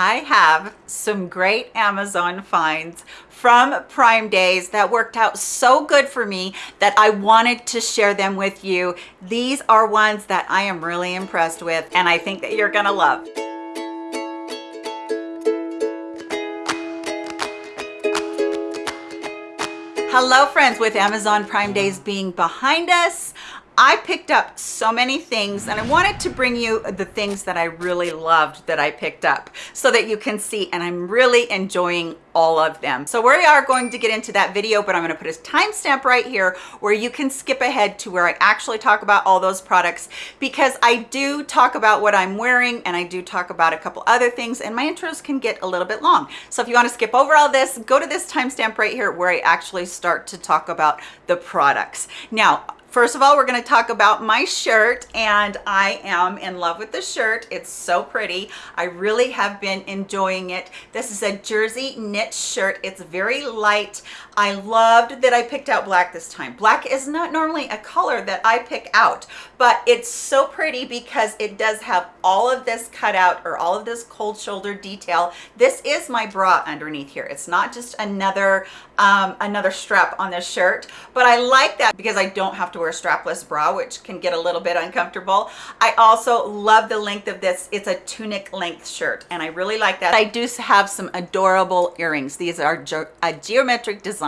I have some great Amazon finds from Prime Days that worked out so good for me that I wanted to share them with you. These are ones that I am really impressed with and I think that you're gonna love. Hello friends, with Amazon Prime Days being behind us, I picked up so many things and I wanted to bring you the things that I really loved that I picked up so that you can see and I'm really enjoying all of them. So we are going to get into that video, but I'm gonna put a timestamp right here where you can skip ahead to where I actually talk about all those products because I do talk about what I'm wearing and I do talk about a couple other things and my intros can get a little bit long. So if you wanna skip over all this, go to this timestamp right here where I actually start to talk about the products. Now, First of all, we're going to talk about my shirt and I am in love with the shirt. It's so pretty. I really have been enjoying it. This is a jersey knit shirt. It's very light. I loved that I picked out black this time. Black is not normally a color that I pick out, but it's so pretty because it does have all of this cutout or all of this cold shoulder detail. This is my bra underneath here. It's not just another um, another strap on this shirt, but I like that because I don't have to wear a strapless bra, which can get a little bit uncomfortable. I also love the length of this. It's a tunic length shirt, and I really like that. I do have some adorable earrings. These are a geometric design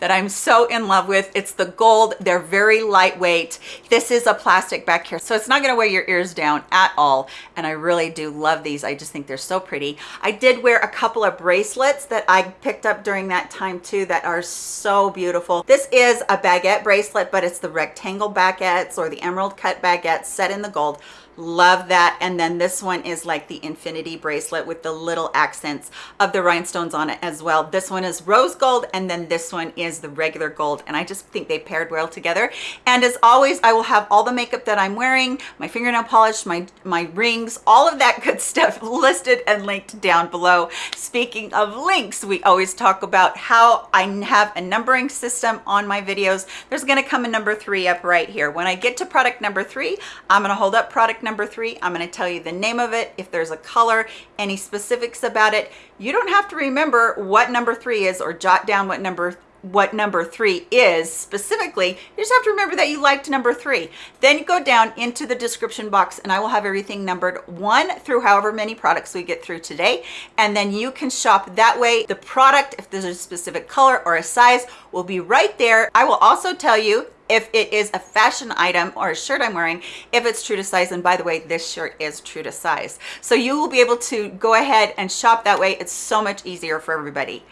that I'm so in love with. It's the gold. They're very lightweight. This is a plastic back here, so it's not gonna weigh your ears down at all, and I really do love these. I just think they're so pretty. I did wear a couple of bracelets that I picked up during that time too that are so beautiful. This is a baguette bracelet, but it's the rectangle baguettes or the emerald cut baguettes set in the gold love that. And then this one is like the infinity bracelet with the little accents of the rhinestones on it as well. This one is rose gold and then this one is the regular gold. And i just think they paired well together. And as always i will have all the makeup that i'm wearing my fingernail polish my my rings all of that good stuff listed and linked down below. Speaking of links we always talk about how i have a numbering system on my videos. There's going to come a number three up right here. When i get to product number three i'm going to hold up product number three i'm going to tell you the name of it if there's a color any specifics about it. You don't have to remember what number three is or jot down what number what number three is specifically. You just have to remember that you liked number three. Then you go down into the description box and i will have everything numbered one through however many products we get through today. And then you can shop that way. The product if there's a specific color or a size will be right there. I will also tell you if it is a fashion item or a shirt I'm wearing, if it's true to size. And by the way, this shirt is true to size. So you will be able to go ahead and shop that way. It's so much easier for everybody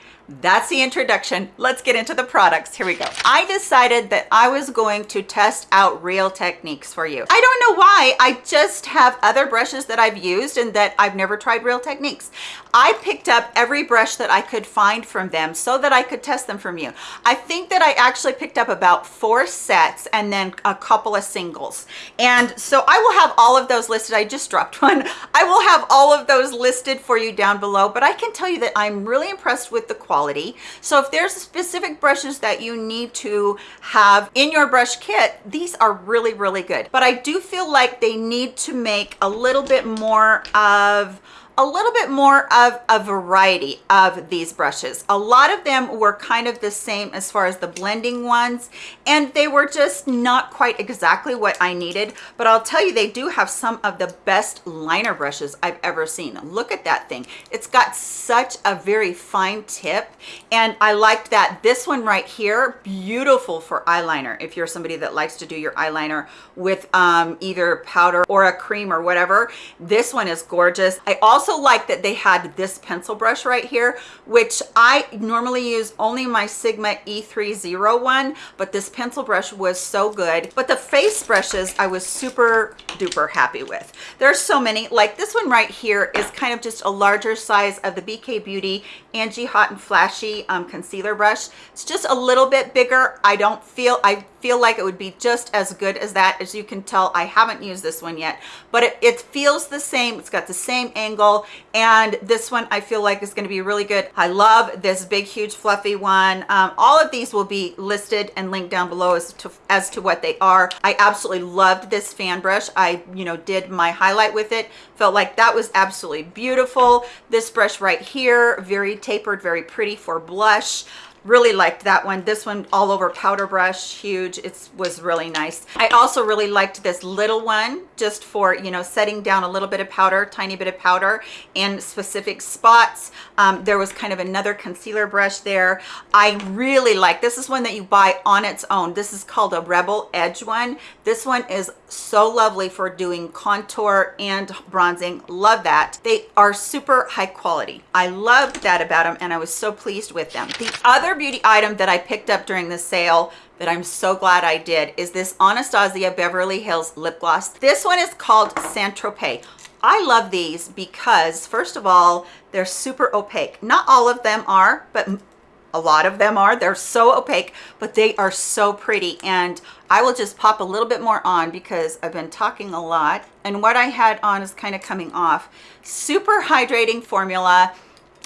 that's the introduction. Let's get into the products. Here we go. I decided that i was going to test out real techniques for you. I don't know why. I just have other brushes that i've used and that i've never tried real techniques. I picked up every brush that i could find from them so that i could test them from you. I think that i actually picked up about four sets and then a couple of singles. And so i will have all of those listed. I just dropped one. I will have all of those listed for you down below but i can tell you that i'm really impressed with the quality quality. So if there's specific brushes that you need to have in your brush kit, these are really, really good. But I do feel like they need to make a little bit more of a little bit more of a variety of these brushes. A lot of them were kind of the same as far as the blending ones, and they were just not quite exactly what I needed. But I'll tell you, they do have some of the best liner brushes I've ever seen. Look at that thing. It's got such a very fine tip, and I liked that. This one right here, beautiful for eyeliner. If you're somebody that likes to do your eyeliner with um, either powder or a cream or whatever, this one is gorgeous. I also also like that they had this pencil brush right here, which I normally use only my Sigma E301, but this pencil brush was so good. But the face brushes I was super duper happy with. There's so many, like this one right here is kind of just a larger size of the BK Beauty Angie Hot and Flashy um, concealer brush. It's just a little bit bigger. I don't feel, I feel like it would be just as good as that. As you can tell, I haven't used this one yet, but it, it feels the same. It's got the same angle And this one I feel like is gonna be really good. I love this big, huge, fluffy one. Um, all of these will be listed and linked down below as to, as to what they are. I absolutely loved this fan brush. I, you know, did my highlight with it. Felt like that was absolutely beautiful. This brush right here, very tapered, very pretty for blush really liked that one. This one all over powder brush huge. It was really nice. I also really liked this little one just for you know setting down a little bit of powder tiny bit of powder in specific spots. Um, there was kind of another concealer brush there. I really like this is one that you buy on its own. This is called a rebel edge one. This one is so lovely for doing contour and bronzing. Love that. They are super high quality. I loved that about them and i was so pleased with them. The other other beauty item that I picked up during the sale that I'm so glad I did is this Anastasia Beverly Hills lip gloss. This one is called Saint Tropez. I love these because first of all, they're super opaque. Not all of them are, but a lot of them are. They're so opaque, but they are so pretty. And I will just pop a little bit more on because I've been talking a lot. And what I had on is kind of coming off. Super hydrating formula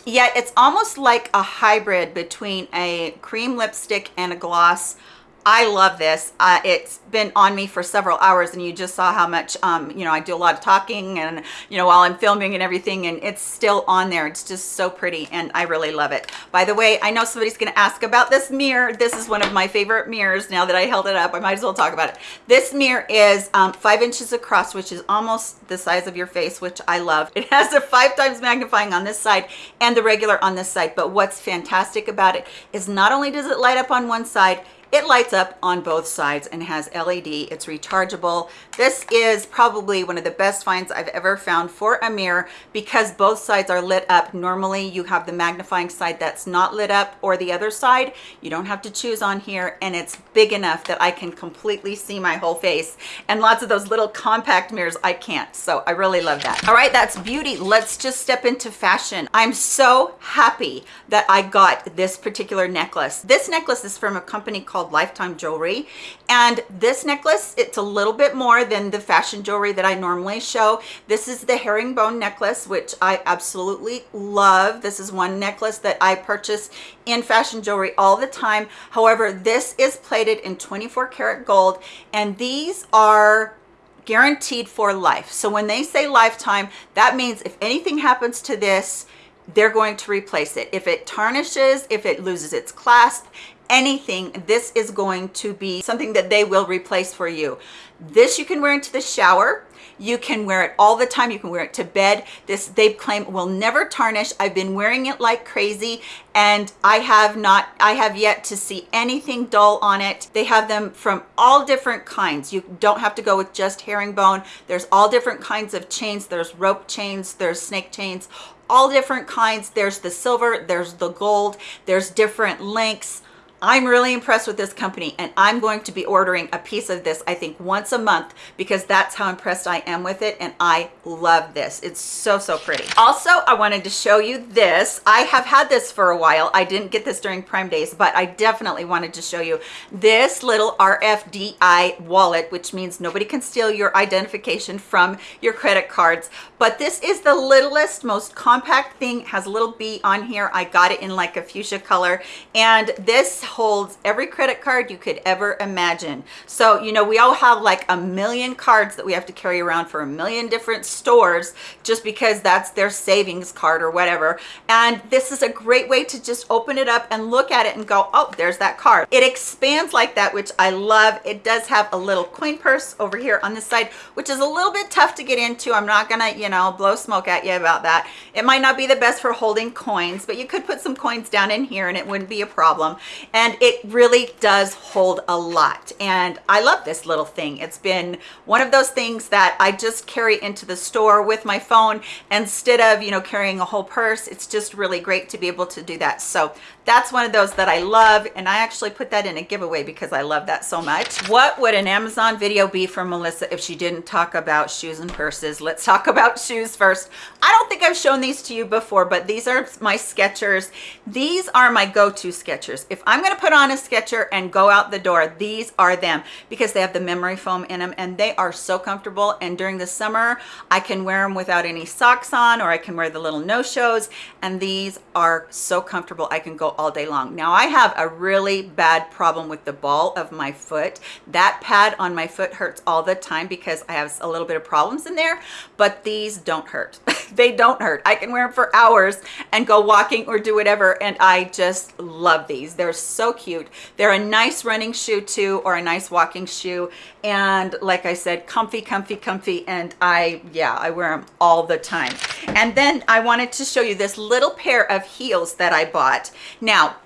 yet it's almost like a hybrid between a cream lipstick and a gloss I love this. Uh, it's been on me for several hours and you just saw how much, um, you know, I do a lot of talking and, you know, while I'm filming and everything and it's still on there. It's just so pretty and I really love it. By the way, I know somebody's going to ask about this mirror. This is one of my favorite mirrors now that I held it up. I might as well talk about it. This mirror is um, five inches across, which is almost the size of your face, which I love. It has a five times magnifying on this side and the regular on this side. But what's fantastic about it is not only does it light up on one side, it lights up on both sides and has LED. It's rechargeable. This is probably one of the best finds I've ever found for a mirror because both sides are lit up. Normally you have the magnifying side that's not lit up or the other side. You don't have to choose on here and it's big enough that I can completely see my whole face. And lots of those little compact mirrors, I can't. So I really love that. All right, that's beauty. Let's just step into fashion. I'm so happy that I got this particular necklace. This necklace is from a company called called Lifetime Jewelry. And this necklace, it's a little bit more than the fashion jewelry that I normally show. This is the herringbone necklace, which I absolutely love. This is one necklace that I purchase in fashion jewelry all the time. However, this is plated in 24 karat gold and these are guaranteed for life. So when they say lifetime, that means if anything happens to this, they're going to replace it. If it tarnishes, if it loses its clasp, anything this is going to be something that they will replace for you. This you can wear into the shower. You can wear it all the time. You can wear it to bed. This they claim will never tarnish. I've been wearing it like crazy and i have not i have yet to see anything dull on it. They have them from all different kinds. You don't have to go with just herringbone. There's all different kinds of chains. There's rope chains. There's snake chains. All different kinds. There's the silver. There's the gold. There's different lengths I'm really impressed with this company and I'm going to be ordering a piece of this, I think once a month because that's how impressed I am with it. And I love this. It's so, so pretty. Also, I wanted to show you this. I have had this for a while. I didn't get this during Prime Days, but I definitely wanted to show you this little RFDI wallet, which means nobody can steal your identification from your credit cards. But this is the littlest, most compact thing. It has a little B on here. I got it in like a fuchsia color. And this holds every credit card you could ever imagine. So, you know, we all have like a million cards that we have to carry around for a million different stores just because that's their savings card or whatever. And this is a great way to just open it up and look at it and go, oh, there's that card. It expands like that, which I love. It does have a little coin purse over here on this side, which is a little bit tough to get into. I'm not gonna, you know, blow smoke at you about that. It might not be the best for holding coins, but you could put some coins down in here and it wouldn't be a problem. And it really does hold a lot. And i love this little thing. It's been one of those things that i just carry into the store with my phone instead of you know carrying a whole purse. It's just really great to be able to do that. So that's one of those that i love. And i actually put that in a giveaway because i love that so much. What would an amazon video be from melissa if she didn't talk about shoes and purses? Let's talk about shoes first. I don't think i've shown these to you before but these are my skechers. These are my go-to skechers. If i'm gonna put on a Sketcher and go out the door, these are them because they have the memory foam in them and they are so comfortable. And during the summer, I can wear them without any socks on or I can wear the little no-shows and these are so comfortable. I can go all day long. Now I have a really bad problem with the ball of my foot. That pad on my foot hurts all the time because I have a little bit of problems in there, but these don't hurt. they don't hurt. I can wear them for hours and go walking or do whatever and I just love these. They're so cute. They're a nice running shoe too or a nice walking shoe and like I said, comfy, comfy, comfy and I, yeah, I wear them all the time. And then I wanted to show you this little pair of heels that I bought. Now,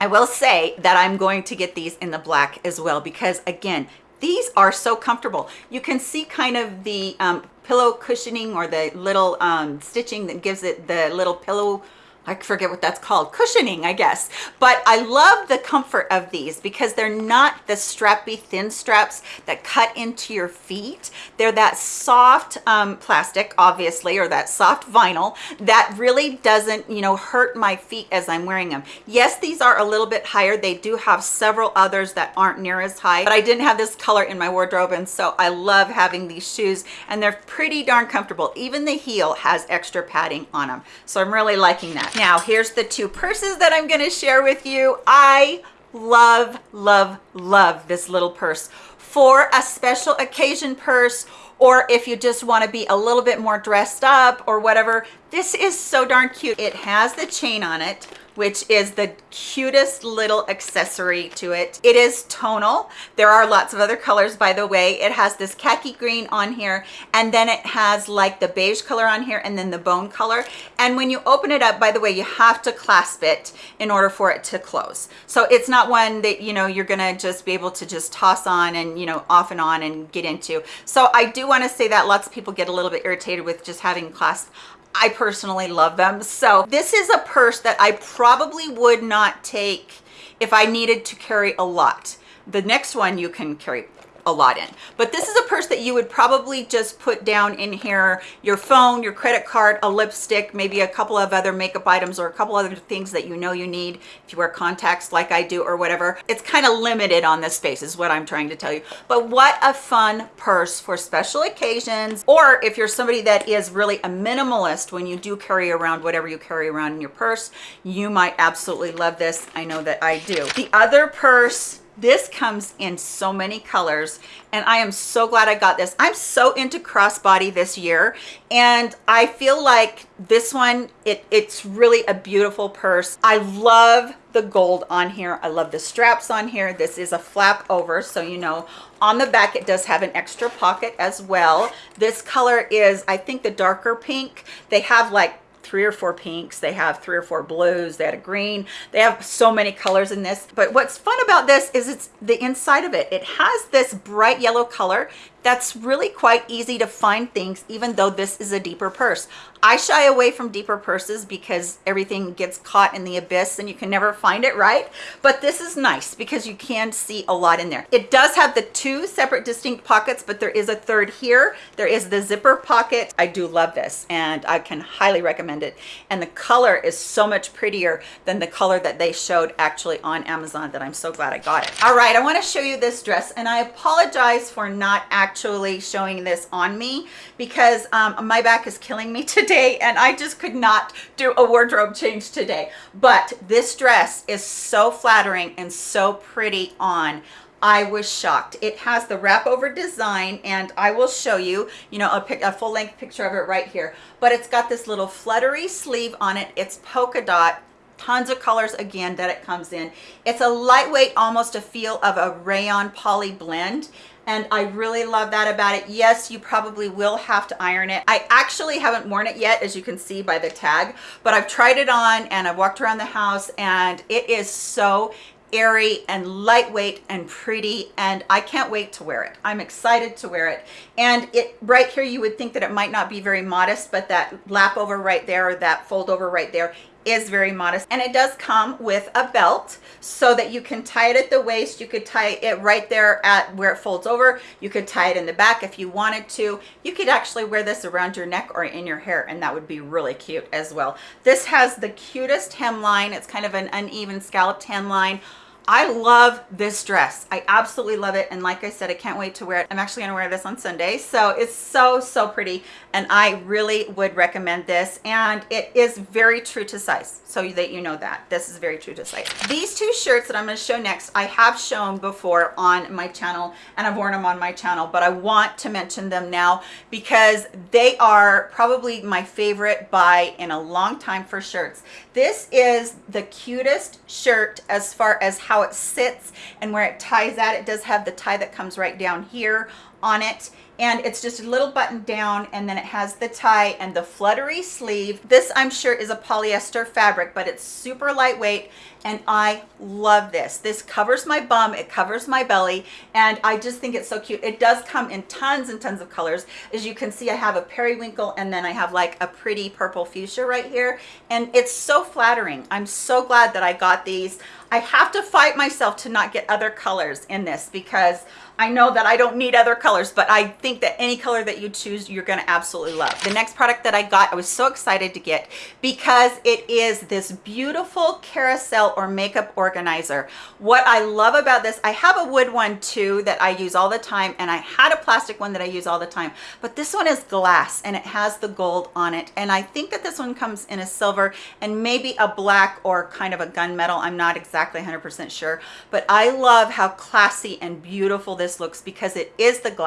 I will say that I'm going to get these in the black as well because again, these are so comfortable. You can see kind of the um, pillow cushioning or the little um, stitching that gives it the little pillow I forget what that's called, cushioning, I guess. But I love the comfort of these because they're not the strappy thin straps that cut into your feet. They're that soft um, plastic, obviously, or that soft vinyl that really doesn't, you know, hurt my feet as I'm wearing them. Yes, these are a little bit higher. They do have several others that aren't near as high, but I didn't have this color in my wardrobe. And so I love having these shoes and they're pretty darn comfortable. Even the heel has extra padding on them. So I'm really liking that. Now, here's the two purses that I'm gonna share with you. I love, love, love this little purse for a special occasion purse or if you just want to be a little bit more dressed up or whatever. This is so darn cute. It has the chain on it which is the cutest little accessory to it. It is tonal. There are lots of other colors, by the way. It has this khaki green on here, and then it has like the beige color on here, and then the bone color. And when you open it up, by the way, you have to clasp it in order for it to close. So it's not one that, you know, you're gonna just be able to just toss on and, you know, off and on and get into. So I do wanna say that lots of people get a little bit irritated with just having clasp. I personally love them. So this is a purse that I probably would not take if I needed to carry a lot. The next one you can carry a lot in. But this is a purse that you would probably just put down in here, your phone, your credit card, a lipstick, maybe a couple of other makeup items or a couple other things that you know you need if you wear contacts like I do or whatever. It's kind of limited on this space is what I'm trying to tell you. But what a fun purse for special occasions or if you're somebody that is really a minimalist when you do carry around whatever you carry around in your purse, you might absolutely love this. I know that I do. The other purse this comes in so many colors and I am so glad I got this. I'm so into crossbody this year and I feel like this one, it, it's really a beautiful purse. I love the gold on here. I love the straps on here. This is a flap over, so you know on the back it does have an extra pocket as well. This color is, I think the darker pink. They have like three or four pinks. They have three or four blues. They had a green. They have so many colors in this. But what's fun about this is it's the inside of it. It has this bright yellow color that's really quite easy to find things even though this is a deeper purse. I shy away from deeper purses because everything gets caught in the abyss and you can never find it right? But this is nice because you can see a lot in there. It does have the two separate distinct pockets but there is a third here. There is the zipper pocket. I do love this and i can highly recommend it. And the color is so much prettier than the color that they showed actually on amazon that i'm so glad i got it. All right i want to show you this dress and i apologize for not actually actually showing this on me because um, my back is killing me today and I just could not do a wardrobe change today. But this dress is so flattering and so pretty on. I was shocked. It has the wrap over design and I will show you, you know, a, a full length picture of it right here. But it's got this little fluttery sleeve on it. It's polka dot tons of colors again that it comes in it's a lightweight almost a feel of a rayon poly blend and I really love that about it. Yes, you probably will have to iron it. I actually haven't worn it yet, as you can see by the tag, but I've tried it on and I've walked around the house and it is so airy and lightweight and pretty and I can't wait to wear it. I'm excited to wear it. And it right here, you would think that it might not be very modest, but that lap over right there, or that fold over right there is very modest and it does come with a belt so that you can tie it at the waist. You could tie it right there at where it folds over. You could tie it in the back if you wanted to. You could actually wear this around your neck or in your hair and that would be really cute as well. This has the cutest hemline. It's kind of an uneven scalloped hemline I love this dress. I absolutely love it. And like I said, I can't wait to wear it. I'm actually gonna wear this on Sunday. So it's so, so pretty. And I really would recommend this. And it is very true to size so that you know that. This is very true to size. These two shirts that I'm gonna show next, I have shown before on my channel and I've worn them on my channel, but I want to mention them now because they are probably my favorite buy in a long time for shirts. This is the cutest shirt as far as how how it sits and where it ties at. It does have the tie that comes right down here on it and it's just a little button down and then it has the tie and the fluttery sleeve. This i'm sure is a polyester fabric but it's super lightweight and i love this. This covers my bum it covers my belly and i just think it's so cute. It does come in tons and tons of colors. As you can see i have a periwinkle and then i have like a pretty purple fuchsia right here and it's so flattering. I'm so glad that i got these. I have to fight myself to not get other colors in this because I know that I don't need other colors, but I think that any color that you choose, you're gonna absolutely love. The next product that I got, I was so excited to get because it is this beautiful carousel or makeup organizer. What I love about this, I have a wood one too that I use all the time and I had a plastic one that I use all the time, but this one is glass and it has the gold on it. And I think that this one comes in a silver and maybe a black or kind of a gunmetal. I'm not exactly 100% sure, but I love how classy and beautiful this looks because it is the glass,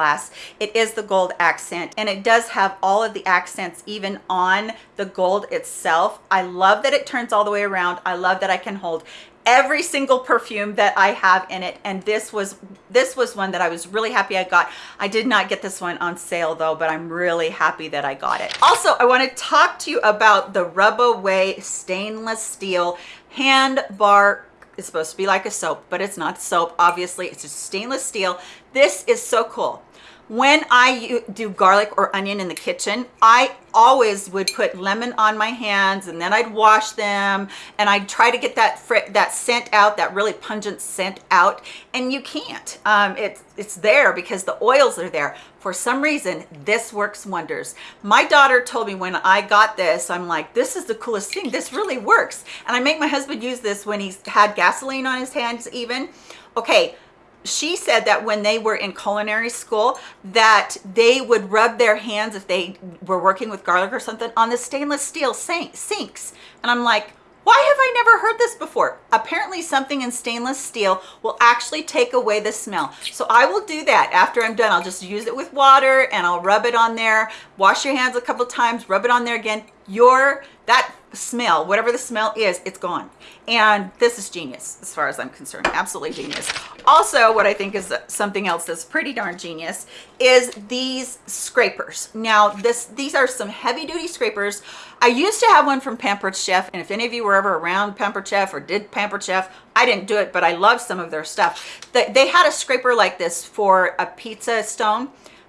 it is the gold accent, and it does have all of the accents even on the gold itself. I love that it turns all the way around. I love that I can hold every single perfume that I have in it and this was this was one that I was really happy I got I did not get this one on sale though but I'm really happy that I got it also I want to talk to you about the rub away stainless steel hand bar it's supposed to be like a soap, but it's not soap. Obviously, it's just stainless steel. This is so cool. When I do garlic or onion in the kitchen, I always would put lemon on my hands and then I'd wash them and I'd try to get that that scent out, that really pungent scent out. And you can't. Um, it's, it's there because the oils are there. For some reason, this works wonders. My daughter told me when I got this, I'm like, this is the coolest thing. This really works. And I make my husband use this when he's had gasoline on his hands even. Okay, she said that when they were in culinary school that they would rub their hands if they were working with garlic or something on the stainless steel sinks and i'm like why have I never heard this before? Apparently something in stainless steel will actually take away the smell. So I will do that after I'm done. I'll just use it with water and I'll rub it on there. Wash your hands a couple times, rub it on there again. Your, that smell, whatever the smell is, it's gone. And this is genius as far as I'm concerned, absolutely genius. Also, what I think is something else that's pretty darn genius is these scrapers. Now, this these are some heavy duty scrapers. I used to have one from Pampered Chef, and if any of you were ever around Pampered Chef or did Pampered Chef, I didn't do it, but I love some of their stuff. They had a scraper like this for a pizza stone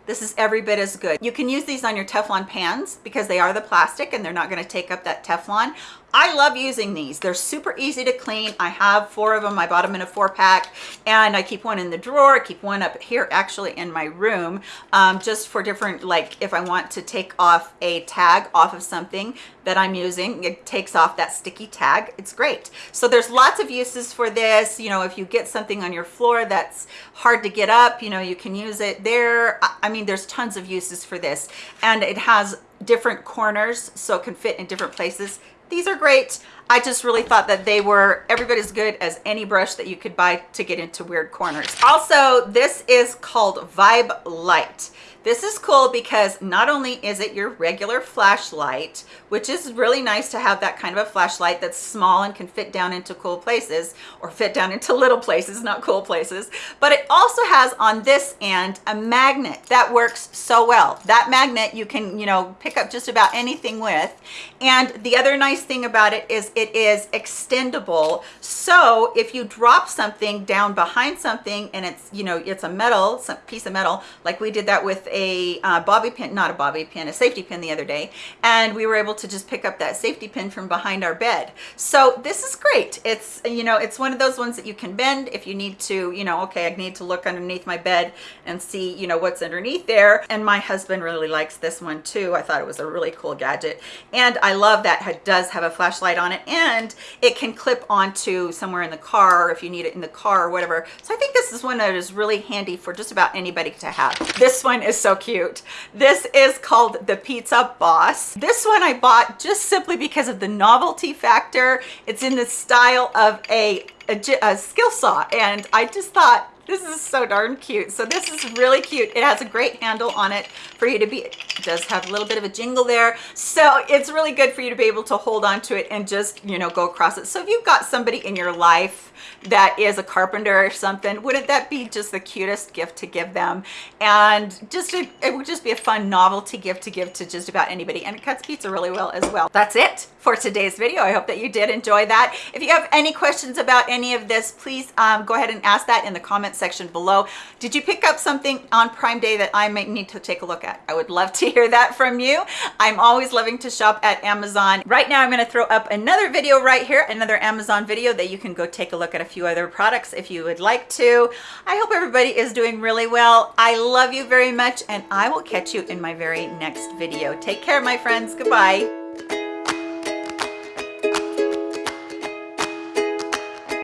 this is every bit as good. You can use these on your Teflon pans because they are the plastic and they're not gonna take up that Teflon. I love using these. They're super easy to clean. I have four of them. I bought them in a four pack and I keep one in the drawer. I keep one up here actually in my room um, just for different, like if I want to take off a tag off of something that I'm using, it takes off that sticky tag. It's great. So there's lots of uses for this. You know, if you get something on your floor that's hard to get up, you know, you can use it there. I mean, there's tons of uses for this and it has different corners so it can fit in different places these are great. I just really thought that they were every bit as good as any brush that you could buy to get into weird corners. Also, this is called Vibe Light. This is cool because not only is it your regular flashlight, which is really nice to have that kind of a flashlight that's small and can fit down into cool places or fit down into little places, not cool places, but it also has on this end a magnet that works so well. That magnet you can, you know, pick up just about anything with. And the other nice thing about it is it is extendable. So if you drop something down behind something and it's, you know, it's a metal, some piece of metal, like we did that with a uh, bobby pin, not a bobby pin, a safety pin the other day, and we were able to just pick up that safety pin from behind our bed. So this is great. It's, you know, it's one of those ones that you can bend if you need to, you know, okay, I need to look underneath my bed and see, you know, what's underneath there. And my husband really likes this one too. I thought it was a really cool gadget. And I love that it does have a flashlight on it and it can clip onto somewhere in the car if you need it in the car or whatever. So I think this is one that is really handy for just about anybody to have. This one is so cute. This is called the Pizza Boss. This one I bought just simply because of the novelty factor. It's in the style of a, a, a skill saw and I just thought this is so darn cute. So this is really cute. It has a great handle on it for you to be, it does have a little bit of a jingle there. So it's really good for you to be able to hold on to it and just, you know, go across it. So if you've got somebody in your life that is a carpenter or something, wouldn't that be just the cutest gift to give them? And just a, it would just be a fun novelty gift to give to just about anybody. And it cuts pizza really well as well. That's it for today's video. I hope that you did enjoy that. If you have any questions about any of this, please um, go ahead and ask that in the comment section below. Did you pick up something on Prime Day that I might need to take a look at? I would love to hear that from you. I'm always loving to shop at Amazon. Right now, I'm going to throw up another video right here, another Amazon video that you can go take a look at a few other products if you would like to. I hope everybody is doing really well. I love you very much, and I will catch you in my very next video. Take care, my friends. Goodbye.